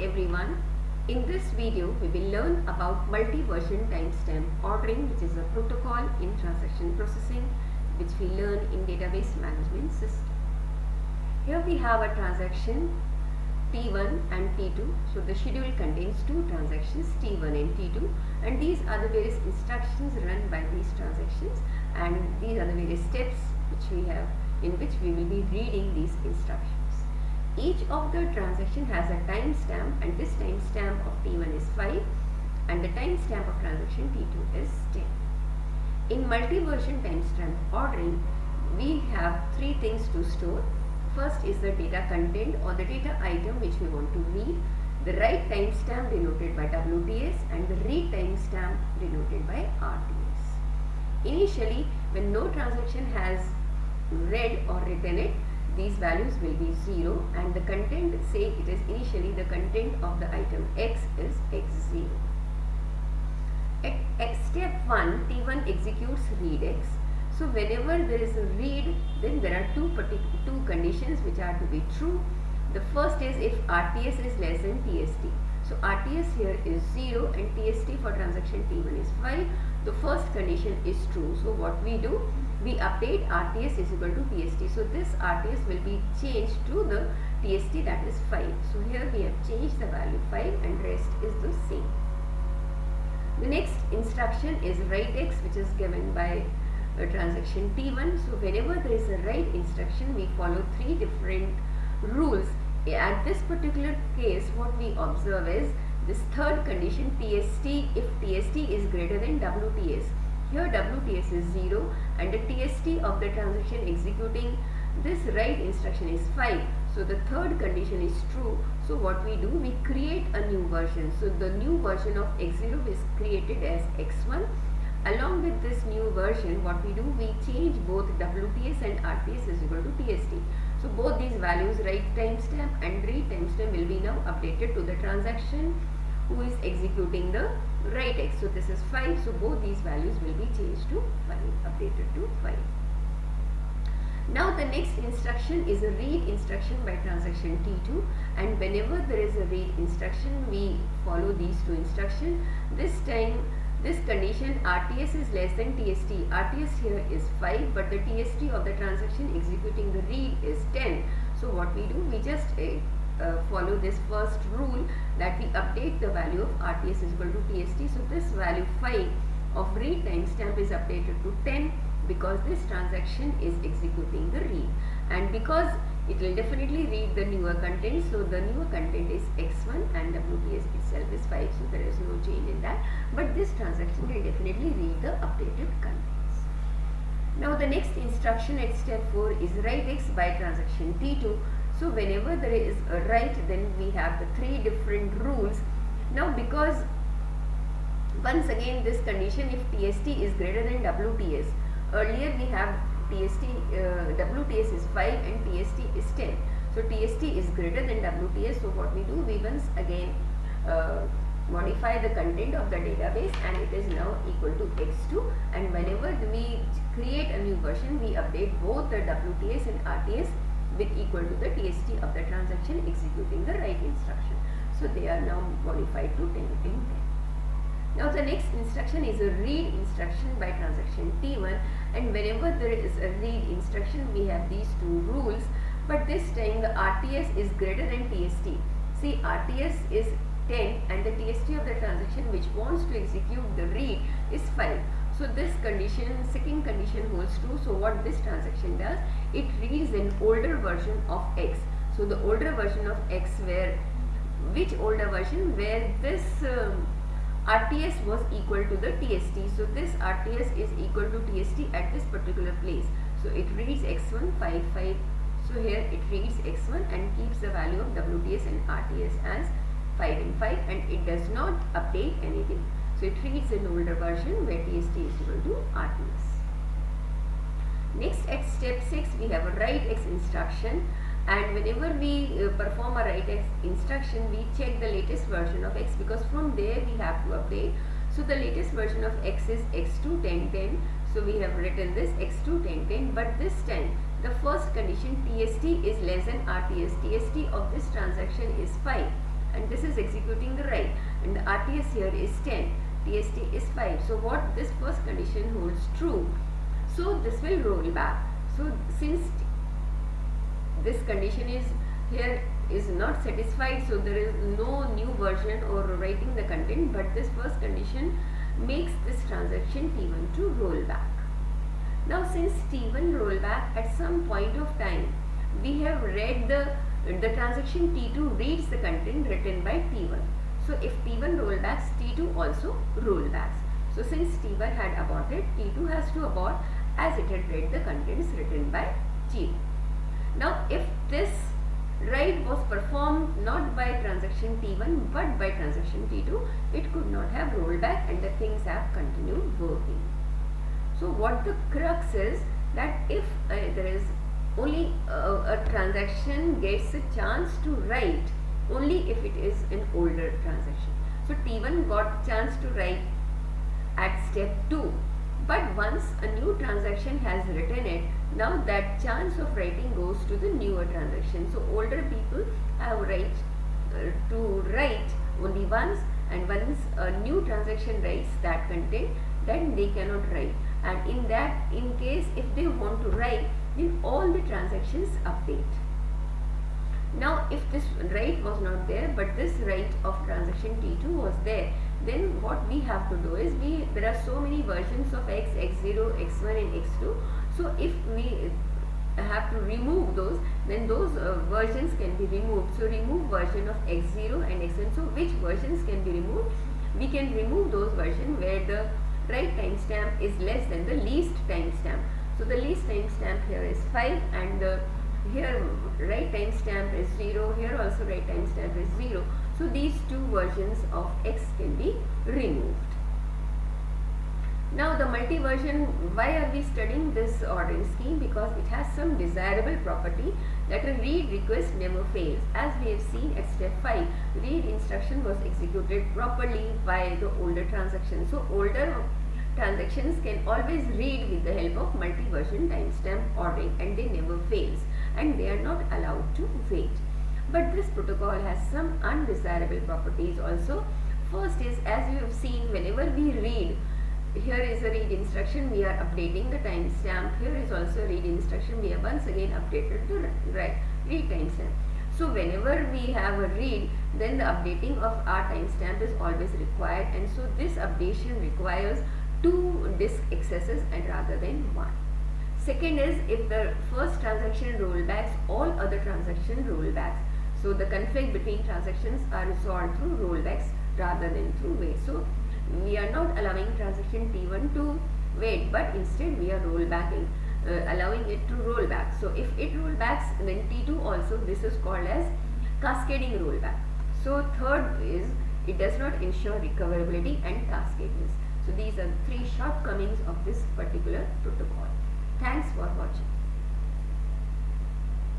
everyone. In this video, we will learn about multi-version timestamp ordering which is a protocol in transaction processing which we learn in database management system. Here we have a transaction T1 and T2. So the schedule contains two transactions T1 and T2 and these are the various instructions run by these transactions and these are the various steps which we have in which we will be reading these instructions. Each of the transaction has a timestamp and this timestamp of T1 is 5 and the timestamp of transaction T2 is 10. In multi-version timestamp ordering, we have three things to store. First is the data content or the data item which we want to read, the write timestamp denoted by WTS and the read timestamp denoted by RTS. Initially, when no transaction has read or written it, these values will be 0 and the content say it is initially the content of the item x is x0. At, at step 1 T1 executes read x. So whenever there is a read then there are two two conditions which are to be true. The first is if RTS is less than TST. So RTS here is 0 and TST for transaction T1 is 5. The first condition is true. So what we do? We update RTS is equal to TST. So this RTS will be changed to the TST that is 5. So here we have changed the value 5 and rest is the same. The next instruction is write x which is given by a transaction T1. So whenever there is a write instruction we follow three different rules. At this particular case what we observe is this third condition TST if TST is greater than WTS here WTS is 0 and the TST of the transaction executing this write instruction is 5. So the third condition is true. So what we do, we create a new version. So the new version of x0 is created as x1. Along with this new version, what we do, we change both WTS and RTS is equal to TST. So both these values, write timestamp and read timestamp will be now updated to the transaction who is executing the write x. So this is 5. So both these values will be changed to 5, updated to 5. Now the next instruction is a read instruction by transaction T2 and whenever there is a read instruction we follow these two instructions. This time this condition RTS is less than TST. RTS here is 5 but the TST of the transaction executing the read is 10. So what we do we just uh, uh, follow this first rule that we update the value of RTS is equal to TST. So this value 5 of read timestamp is updated to 10 because this transaction is executing the read and because it will definitely read the newer content so the newer content is x1 and WTS itself is 5 so there is no change in that but this transaction will definitely read the updated contents. Now the next instruction at step 4 is write x by transaction T2 so whenever there is a write then we have the three different rules. Now because once again this condition if TST is greater than WTS. Earlier we have TST, uh, WTS is 5 and TST is 10. So TST is greater than WTS. So what we do we once again uh, modify the content of the database and it is now equal to x2 and whenever we create a new version we update both the WTS and RTS with equal to the TST of the transaction executing the write instruction. So they are now modified to 10 in 10. Now the next instruction is a read instruction by transaction T1 and whenever there is a read instruction we have these two rules but this time the RTS is greater than TST. See RTS is 10 and the TST of the transaction which wants to execute the read is 5. So this condition, second condition holds true. So what this transaction does, it reads an older version of x. So the older version of x where, which older version where this um, RTS was equal to the TST. So this RTS is equal to TST at this particular place. So it reads x1 5 5. So here it reads x1 and keeps the value of WTS and RTS as 5 and 5 and it does not update anything. So it reads an older version where TST is equal to RTS. Next at step 6 we have a write x instruction and whenever we uh, perform a write x instruction we check the latest version of x because from there we have to update. So the latest version of x is x2 10 10. So we have written this x2 10 10 but this time the first condition TST is less than RTS. TST of this transaction is 5 and this is executing the write and the RTS here is 10 TST is 5 so what this first condition holds true so this will roll back so since this condition is here is not satisfied so there is no new version or writing the content but this first condition makes this transaction T1 to roll back. Now since T1 roll back at some point of time we have read the the transaction T2 reads the content written by T1. So if T1 rollbacks T2 also rollbacks. So since T1 had aborted T2 has to abort as it had read the contents written by T2. Now if this write was performed not by transaction T1 but by transaction T2 it could not have rolled back and the things have continued working. So what the crux is that if uh, there is only uh, a transaction gets a chance to write only if it is an older transaction. So T1 got chance to write at step 2 but once a new transaction has written it now that chance of writing goes to the newer transaction. So older people have right uh, to write only once and once a new transaction writes that content then they cannot write and in that in case if they want to write then all the transactions update. Now if this write was not there but this write of transaction T2 was there then what we have to do is we there are so many versions of x, x0, x1 and x2 so if we have to remove those then those uh, versions can be removed. So remove version of x0 and x1 so which versions can be removed? We can remove those versions where the write timestamp is less than the least timestamp. So the least timestamp here is 5 and the here write timestamp is 0 here also write timestamp is 0 so these two versions of x can be removed now the multi-version, why are we studying this ordering scheme? Because it has some desirable property that a read request never fails. As we have seen at step 5, read instruction was executed properly by the older transaction. So older transactions can always read with the help of multi-version timestamp ordering and they never fails and they are not allowed to wait. But this protocol has some undesirable properties also. First is as you have seen whenever we read here is a read instruction we are updating the timestamp here is also a read instruction we have once again updated the read timestamp so whenever we have a read then the updating of our timestamp is always required and so this updation requires two disk accesses and rather than one. Second is if the first transaction rollbacks all other transaction rollbacks. So the conflict between transactions are resolved through rollbacks rather than through wait so we are not allowing transaction T1 to wait but instead we are rollbacking uh, allowing it to roll back so if it roll backs then T2 also this is called as cascading rollback. So third is it does not ensure recoverability and cascadeness so these are three shortcomings of this particular protocol. Thanks for watching